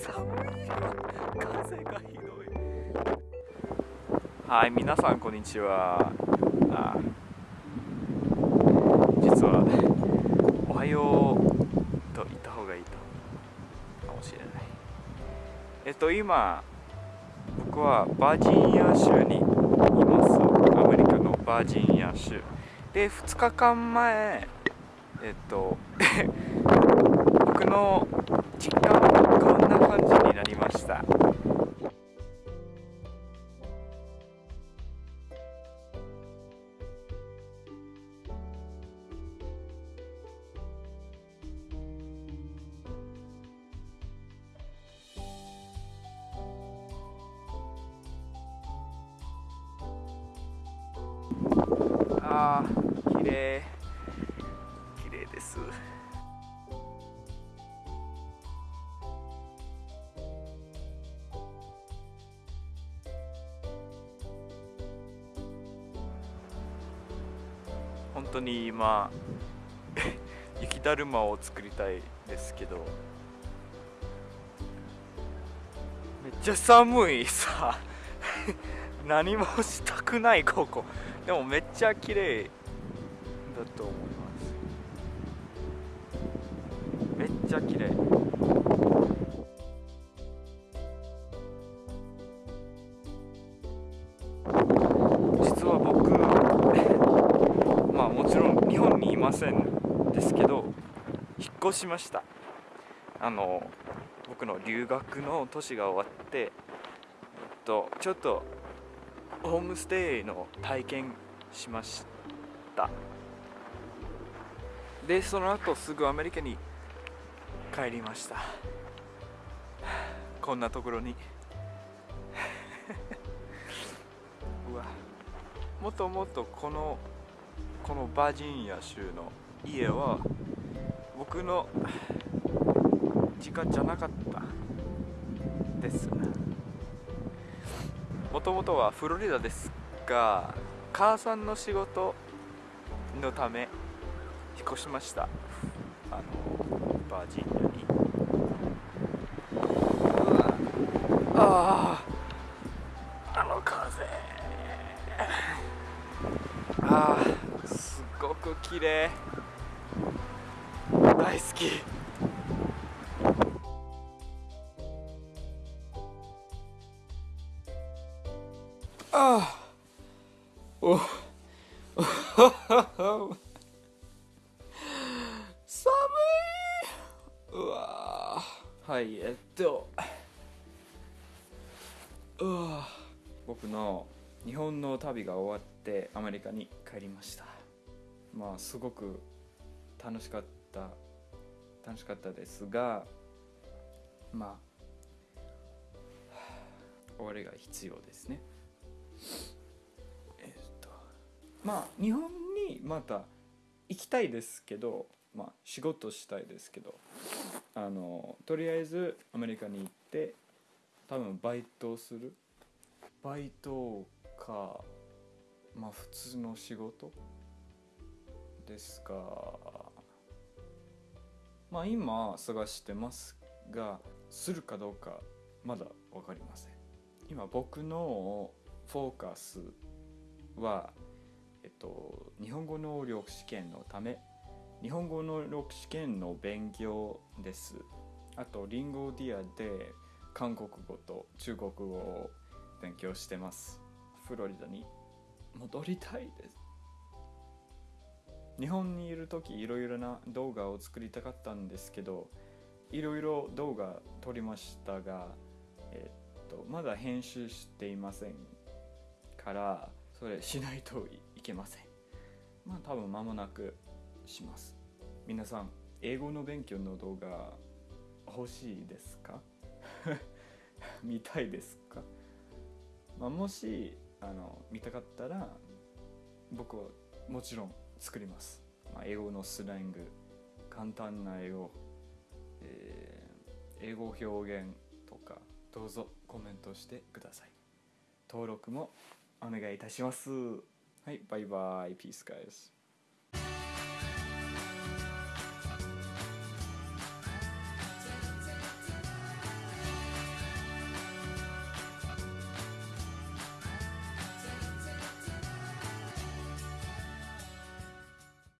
寒い風がひどい。はい皆さんこんにちは。あ実はおはようと言った方がいいとかもしれない。えっと今僕はバージニア州にいます。アメリカのバージニア州。で2日間前えっと 僕のああ、綺麗綺麗です。本当に今 雪だるまを作りたいですけどめっちゃ寒いさ 何もしたくない ここ。でもめっちゃ綺麗だと思います。めっちゃ綺麗。実は僕 まあもちろん日本にいませんですけど引っ越しました。あの僕の留学の年が終わってえっとちょっとホームステイの体験しました。でその後すぐアメリカに帰りました。こんなところに。うわ。もっともっとこのこのバージニア州の家は僕の実家じゃなかったです。もともとはフロリダですが母さんの仕事のため引っ越しました。あのバージニアに。あああの風。ああすごく綺麗。大好き。寒い。うわはいえっと。うわ僕の日本の旅が終わってアメリカに帰りました。まあすごく楽しかった。楽しかったですがまあ終わりが必要ですね。えっと。まあ日本にまた行きたいですけどまあ仕事したいですけどあのとりあえずアメリカに行って多分バイトをする？バイトかまあ普通の仕事？ですがまあ今探してますがするかどうかまだ分かりません。今僕のフォーカスはえっと日本語能力試験のため日本語能力試験の勉強です。あとリンゴディアで韓国語と中国語を勉強してます。フロリダに。戻りたいです。日本にいる時いろいろな動画を作りたかったんですけどいろいろ動画撮りましたが、えっとまだ編集していませんからそれしないといけません。まあ多分間もなくします。皆さん英語の勉強の動画欲しいですか？見たいですか、まあ、もしあの見たかったら僕はもちろん作ります、まあ、英語のスラング簡単な英語、えー英語表現とかどうぞコメントしてください。登録もお願いいたします。はいバイバイ。ピースガイズ